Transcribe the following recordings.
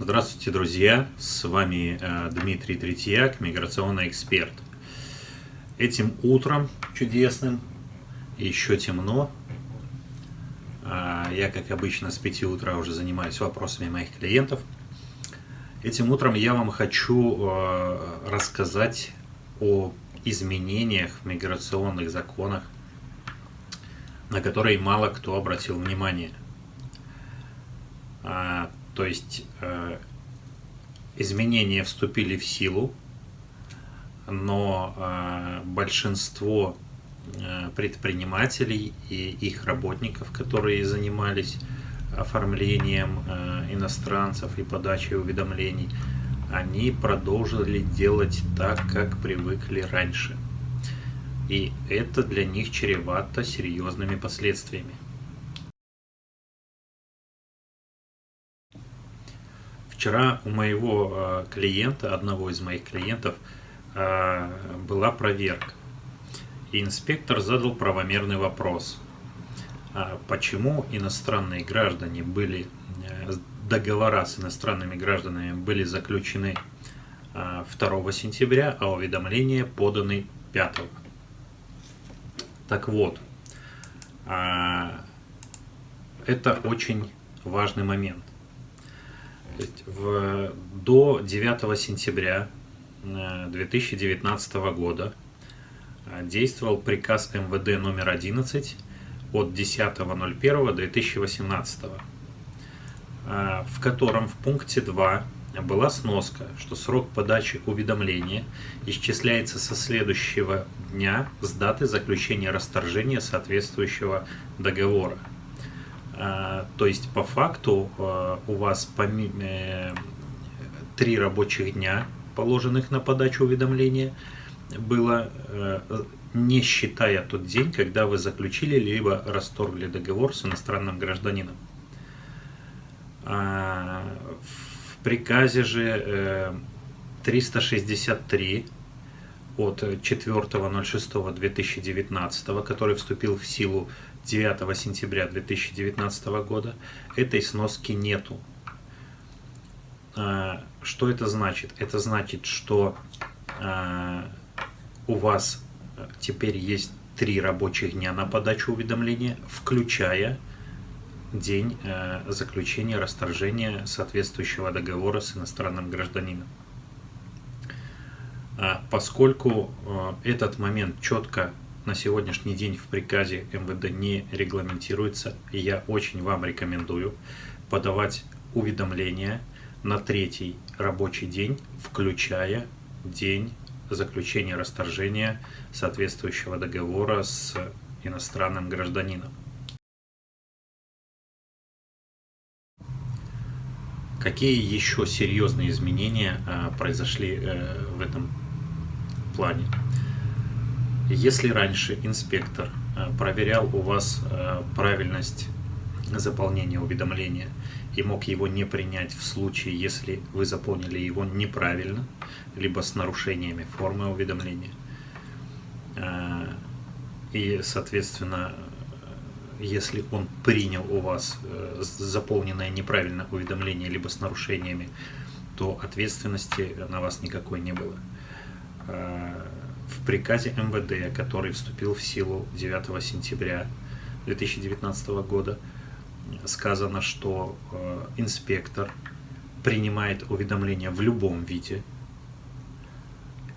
Здравствуйте, друзья! С вами э, Дмитрий Третьяк, миграционный эксперт. Этим утром чудесным, еще темно, а, я, как обычно, с 5 утра уже занимаюсь вопросами моих клиентов. Этим утром я вам хочу э, рассказать о изменениях в миграционных законах, на которые мало кто обратил внимание. То есть э, изменения вступили в силу, но э, большинство э, предпринимателей и их работников, которые занимались оформлением иностранцев и подачей уведомлений, они продолжили делать так, как привыкли раньше. И это для них чревато серьезными последствиями. Вчера у моего э, клиента, одного из моих клиентов, э, была проверка. Инспектор задал правомерный вопрос. А почему иностранные граждане были, договора с иностранными гражданами были заключены 2 сентября, а уведомления поданы 5. Так вот, это очень важный момент. То есть в, до 9 сентября 2019 э, года э, действовал приказ МВД номер 11 от 10.01.2018, э, в котором в пункте 2 была сноска, что срок подачи уведомления исчисляется со следующего дня с даты заключения расторжения соответствующего договора. А, то есть по факту а, у вас э, три рабочих дня, положенных на подачу уведомления, было, э, не считая тот день, когда вы заключили либо расторгли договор с иностранным гражданином. В приказе же 363 э, от 4.06.2019, который вступил в силу 9 сентября 2019 года, этой сноски нету. А, что это значит? Это значит, что а, у вас теперь есть три рабочих дня на подачу уведомления, включая день а, заключения расторжения соответствующего договора с иностранным гражданином. Поскольку этот момент четко на сегодняшний день в приказе МВД не регламентируется, и я очень вам рекомендую подавать уведомления на третий рабочий день, включая день заключения расторжения соответствующего договора с иностранным гражданином. Какие еще серьезные изменения а, произошли э, в этом плане? Если раньше инспектор э, проверял у вас э, правильность заполнения уведомления и мог его не принять в случае, если вы заполнили его неправильно, либо с нарушениями формы уведомления, э, и, соответственно, если он принял у вас заполненное неправильно уведомление, либо с нарушениями, то ответственности на вас никакой не было приказе МВД, который вступил в силу 9 сентября 2019 года, сказано, что э, инспектор принимает уведомление в любом виде,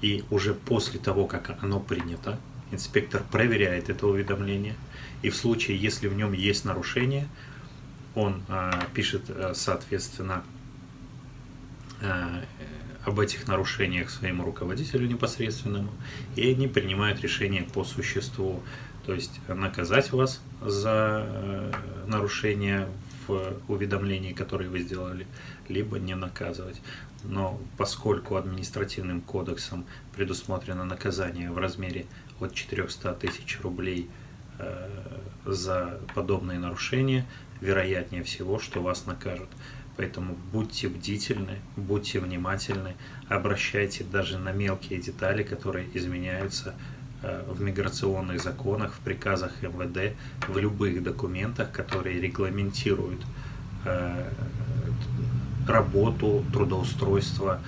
и уже после того, как оно принято, инспектор проверяет это уведомление, и в случае, если в нем есть нарушение, он э, пишет, э, соответственно, об этих нарушениях своему руководителю непосредственному, и они принимают решение по существу, то есть наказать вас за э, нарушение в уведомлении, которое вы сделали, либо не наказывать. Но поскольку административным кодексом предусмотрено наказание в размере от 400 тысяч рублей э, за подобные нарушения, вероятнее всего, что вас накажут. Поэтому будьте бдительны, будьте внимательны, обращайте даже на мелкие детали, которые изменяются э, в миграционных законах, в приказах МВД, в любых документах, которые регламентируют э, работу, трудоустройство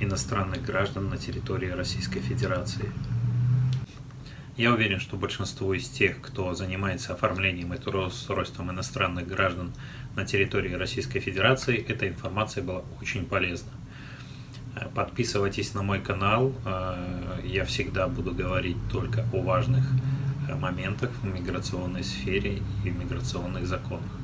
иностранных граждан на территории Российской Федерации. Я уверен, что большинство из тех, кто занимается оформлением и трудоустройством иностранных граждан на территории Российской Федерации, эта информация была очень полезна. Подписывайтесь на мой канал, я всегда буду говорить только о важных моментах в миграционной сфере и в миграционных законах.